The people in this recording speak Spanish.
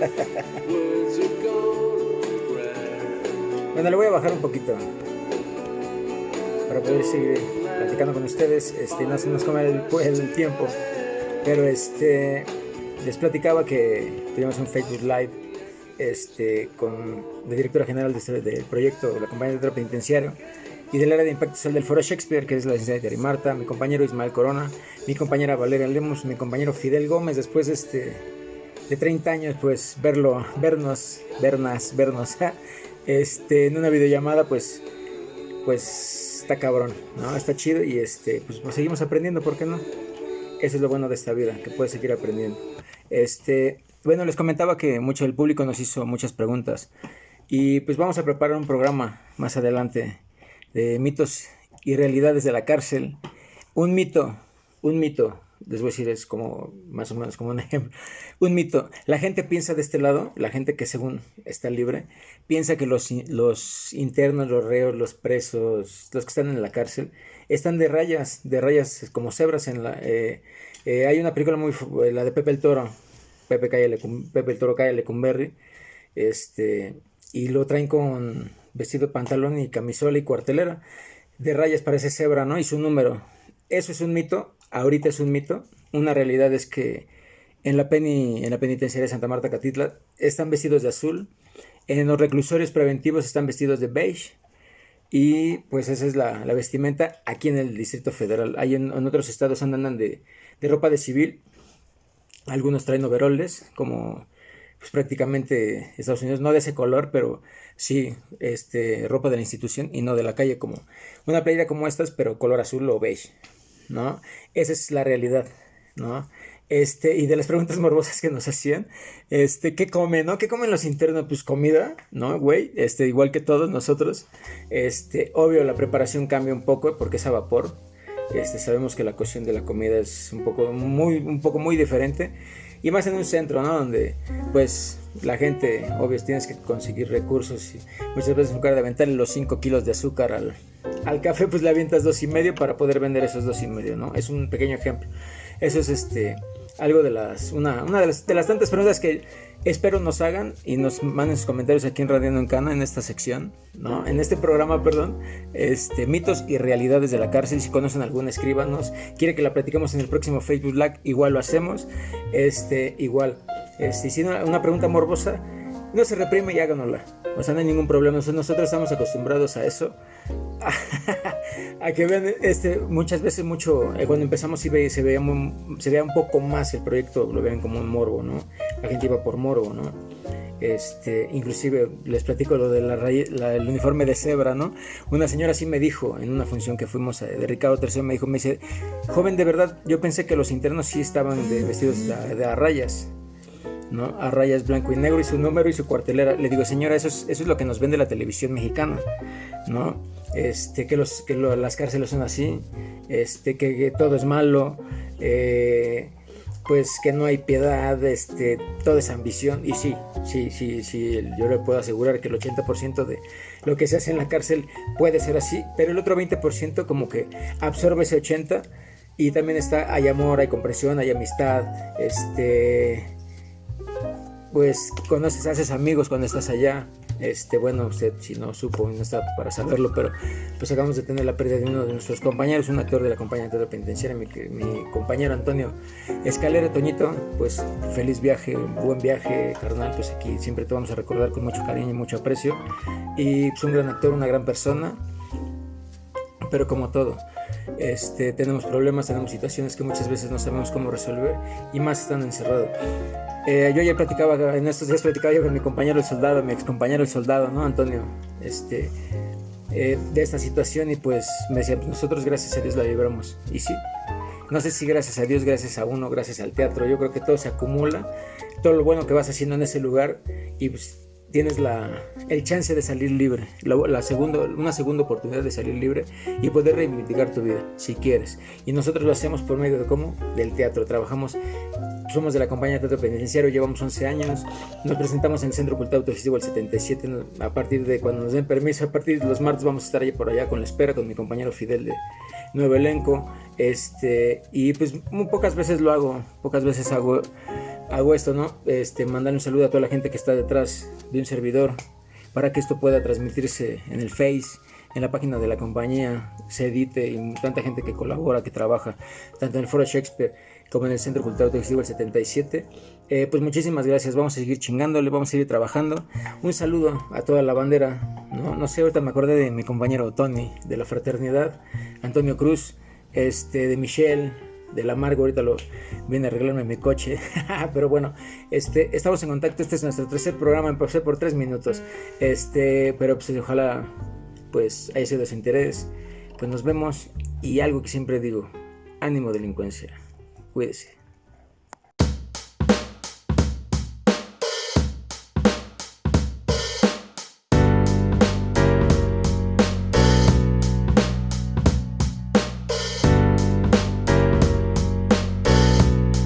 bueno, le voy a bajar un poquito para poder seguir platicando con ustedes. Este, no se nos come el, tiempo, pero este, les platicaba que tuvimos un Facebook Live este, con la directora general este, del proyecto de la compañía de penitenciario y del área de impacto social del Foro Shakespeare, que es la licenciada Terry Marta, mi compañero Ismael Corona, mi compañera Valeria Lemos, mi compañero Fidel Gómez, después este, de 30 años, pues verlo, vernos, vernos, vernos, este, en una videollamada, pues, pues está cabrón, ¿no? Está chido y este, pues, pues, seguimos aprendiendo, ¿por qué no? Eso es lo bueno de esta vida, que puedes seguir aprendiendo. Este, bueno, les comentaba que mucho del público nos hizo muchas preguntas y pues vamos a preparar un programa más adelante de mitos y realidades de la cárcel. Un mito, un mito, les voy a decir, es como más o menos como un ejemplo. Un mito. La gente piensa de este lado, la gente que según está libre, piensa que los, los internos, los reos, los presos, los que están en la cárcel, están de rayas, de rayas como cebras en la... Eh, eh, hay una película muy... la de Pepe el Toro, Pepe, Pepe el Toro Calle Lecumberri, este, y lo traen con vestido pantalón y camisola y cuartelera. De rayas parece cebra, ¿no? Y su número. Eso es un mito, ahorita es un mito. Una realidad es que en la, peni, en la penitenciaria de Santa Marta Catitla están vestidos de azul. En los reclusorios preventivos están vestidos de beige. Y pues esa es la, vestimenta aquí en el Distrito Federal. Hay en, otros estados andan de, ropa de civil. Algunos traen overoles, como pues prácticamente Estados Unidos, no de ese color, pero sí, este, ropa de la institución y no de la calle, como una playera como estas, pero color azul o beige, ¿no? Esa es la realidad, ¿no? Este, y de las preguntas morbosas que nos hacían, este, ¿qué comen, no? ¿Qué comen los internos? Pues comida, ¿no, güey? Este, igual que todos nosotros, este, obvio la preparación cambia un poco porque es a vapor, este, sabemos que la cocción de la comida es un poco muy, un poco muy diferente, y más en un centro, ¿no? Donde pues la gente, obvio, tienes que conseguir recursos y muchas veces en lugar de aventarle los 5 kilos de azúcar al, al café, pues le avientas dos y medio para poder vender esos dos y medio, ¿no? Es un pequeño ejemplo. Eso es este algo de las, una, una de, las, de las tantas preguntas que espero nos hagan y nos manden sus comentarios aquí en Radio en Cana en esta sección, ¿no? En este programa, perdón, este, mitos y realidades de la cárcel. Si conocen alguna, escríbanos. Quiere que la platiquemos en el próximo Facebook Live, igual lo hacemos. Este, igual. Este, si una, pregunta morbosa, no se reprime y háganosla. O sea, no hay ningún problema. Nosotros estamos acostumbrados a eso. a que vean, este, muchas veces mucho, eh, cuando empezamos se veía, se veía un poco más el proyecto, lo ven como un morbo, ¿no? La gente iba por morbo, ¿no? Este, inclusive les platico lo del el uniforme de cebra, ¿no? Una señora sí me dijo en una función que fuimos de Ricardo III, me dijo, me dice, joven, de verdad, yo pensé que los internos sí estaban de, vestidos de, a rayas, ¿no? A rayas blanco y negro y su número y su cuartelera. Le digo, señora, eso es, eso es lo que nos vende la televisión mexicana, ¿no? este, que, los, que las cárceles son así, este, que, todo es malo, eh, pues que no hay piedad, este, toda esa ambición. Y sí, sí, sí, sí, yo le puedo asegurar que el 80% de lo que se hace en la cárcel puede ser así, pero el otro 20% como que absorbe ese 80% y también está, hay amor, hay comprensión, hay amistad, este, pues conoces, haces amigos cuando estás allá, este, bueno, usted si no supo, no está para saberlo, pero pues acabamos de tener la pérdida de uno de nuestros compañeros, un actor de la compañía de penitenciaria, mi, mi compañero Antonio Escalera, Toñito, pues feliz viaje, buen viaje, carnal, pues aquí siempre te vamos a recordar con mucho cariño y mucho aprecio. Y pues un gran actor, una gran persona, pero como todo, este, tenemos problemas, tenemos situaciones que muchas veces no sabemos cómo resolver y más estando encerrado. Eh, yo ya platicaba, en estos días platicaba yo con mi compañero el soldado, mi ex compañero el soldado, ¿no? Antonio, este, eh, de esta situación y pues me decía, pues nosotros gracias a Dios la libramos. Y sí, no sé si gracias a Dios, gracias a uno, gracias al teatro, yo creo que todo se acumula, todo lo bueno que vas haciendo en ese lugar y pues tienes la, el chance de salir libre, la, segunda, una segunda oportunidad de salir libre y poder reivindicar tu vida, si quieres. Y nosotros lo hacemos por medio de cómo? Del teatro. Trabajamos, somos de la compañía de teatro penitenciario, llevamos 11 años, nos presentamos en el Centro Cultural Autogestivo el 77, a partir de cuando nos den permiso, a partir de los martes vamos a estar ahí por allá con la espera, con mi compañero Fidel de Nuevo Elenco, este, y pues muy pocas veces lo hago, pocas veces hago hago esto, ¿no? Este, mandar un saludo a toda la gente que está detrás de un servidor para que esto pueda transmitirse en el Face, en la página de la compañía, se edite y tanta gente que colabora, que trabaja, tanto en el Foro Shakespeare como en el Centro Cultural Textivo el 77. Eh, pues muchísimas gracias, vamos a seguir chingándole, vamos a seguir trabajando. Un saludo a toda la bandera, no, no sé, ahorita me acordé de mi compañero Tony, de la fraternidad, Antonio Cruz, este, de Michelle, de la Margo, ahorita lo viene a arreglarme mi coche. Pero bueno, este, estamos en contacto. Este es nuestro tercer programa. Empecé por tres minutos. Este, pero pues ojalá pues haya sido de interés. Pues nos vemos. Y algo que siempre digo, ánimo delincuencia. Cuídese.